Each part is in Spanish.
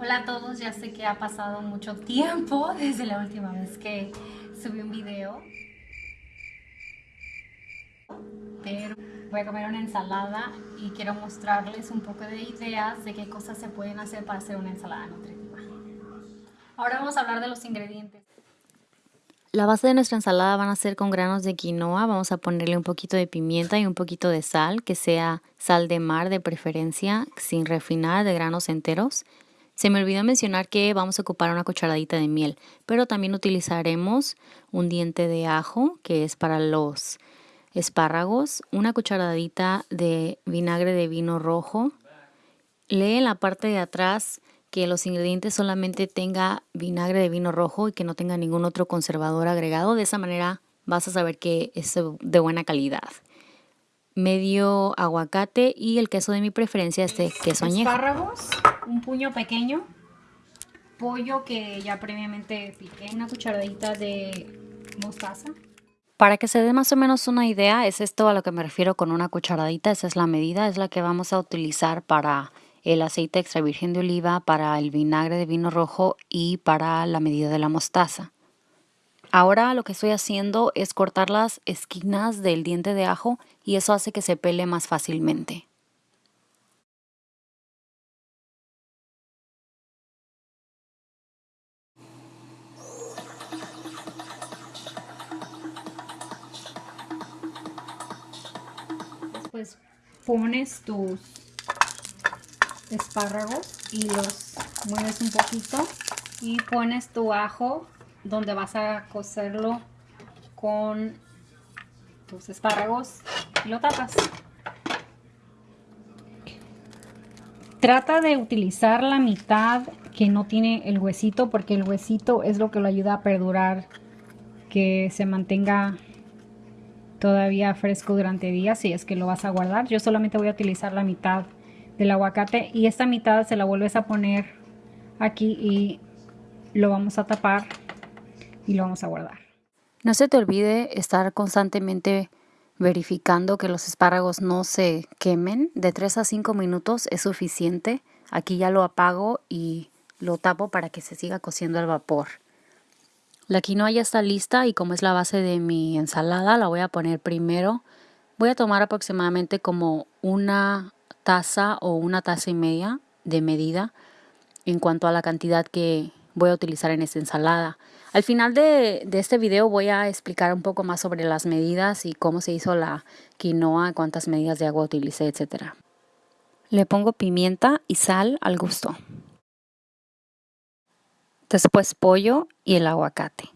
Hola a todos, ya sé que ha pasado mucho tiempo desde la última vez que subí un video. Pero voy a comer una ensalada y quiero mostrarles un poco de ideas de qué cosas se pueden hacer para hacer una ensalada nutritiva. Ahora vamos a hablar de los ingredientes. La base de nuestra ensalada van a ser con granos de quinoa. Vamos a ponerle un poquito de pimienta y un poquito de sal, que sea sal de mar de preferencia, sin refinar, de granos enteros. Se me olvidó mencionar que vamos a ocupar una cucharadita de miel, pero también utilizaremos un diente de ajo, que es para los espárragos, una cucharadita de vinagre de vino rojo. Lee en la parte de atrás que los ingredientes solamente tenga vinagre de vino rojo y que no tenga ningún otro conservador agregado. De esa manera vas a saber que es de buena calidad. Medio aguacate y el queso de mi preferencia es de queso añejo. Espárragos un puño pequeño, pollo que ya previamente piqué, una cucharadita de mostaza. Para que se dé más o menos una idea, es esto a lo que me refiero con una cucharadita, esa es la medida, es la que vamos a utilizar para el aceite extra virgen de oliva, para el vinagre de vino rojo y para la medida de la mostaza. Ahora lo que estoy haciendo es cortar las esquinas del diente de ajo y eso hace que se pele más fácilmente. Pues pones tus espárragos y los mueves un poquito y pones tu ajo donde vas a cocerlo con tus espárragos y lo tapas. Trata de utilizar la mitad que no tiene el huesito porque el huesito es lo que lo ayuda a perdurar, que se mantenga todavía fresco durante días si es que lo vas a guardar. Yo solamente voy a utilizar la mitad del aguacate y esta mitad se la vuelves a poner aquí y lo vamos a tapar y lo vamos a guardar. No se te olvide estar constantemente verificando que los espárragos no se quemen. De 3 a 5 minutos es suficiente. Aquí ya lo apago y lo tapo para que se siga cociendo al vapor. La quinoa ya está lista y como es la base de mi ensalada, la voy a poner primero. Voy a tomar aproximadamente como una taza o una taza y media de medida en cuanto a la cantidad que voy a utilizar en esta ensalada. Al final de, de, este video voy a explicar un poco más sobre las medidas y cómo se hizo la quinoa, cuántas medidas de agua utilicé, etc. Le pongo pimienta y sal al gusto después pollo y el aguacate.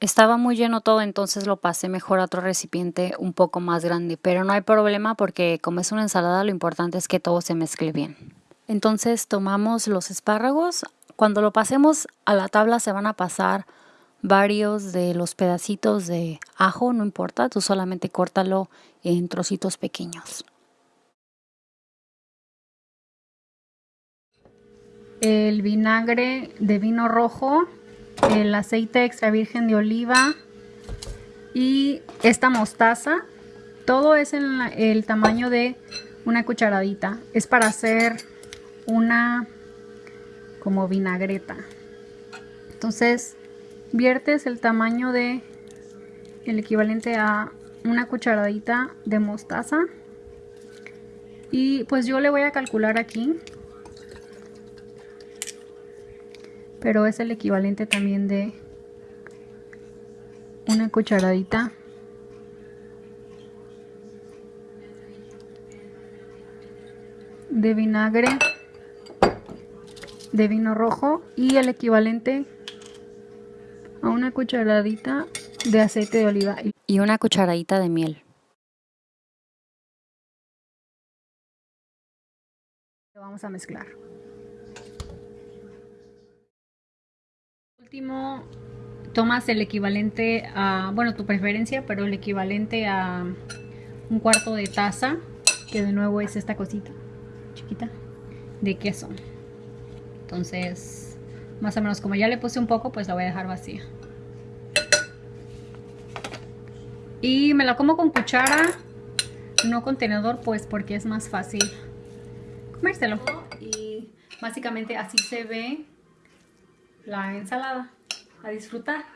Estaba muy lleno todo, entonces lo pasé mejor a otro recipiente un poco más grande, pero no hay problema porque como es una ensalada lo importante es que todo se mezcle bien. Entonces tomamos los espárragos, cuando lo pasemos a la tabla se van a pasar varios de los pedacitos de ajo, no importa, tú solamente córtalo en trocitos pequeños. El vinagre de vino rojo, el aceite extra virgen de oliva y esta mostaza. Todo es el tamaño de una cucharadita. Es para hacer una como vinagreta. Entonces viertes el tamaño de el equivalente a una cucharadita de mostaza. Y pues yo le voy a calcular aquí pero es el equivalente también de una cucharadita de vinagre de vino rojo y el equivalente a una cucharadita de aceite de oliva y una cucharadita de miel. Lo vamos a mezclar. Último tomas el equivalente a, bueno, tu preferencia, pero el equivalente a un cuarto de taza, que de nuevo es esta cosita chiquita de queso. Entonces, más o menos como ya le puse un poco, pues la voy a dejar vacía. Y me la como con cuchara, no con tenedor, pues porque es más fácil comérselo. Y básicamente así se ve la ensalada. A disfrutar.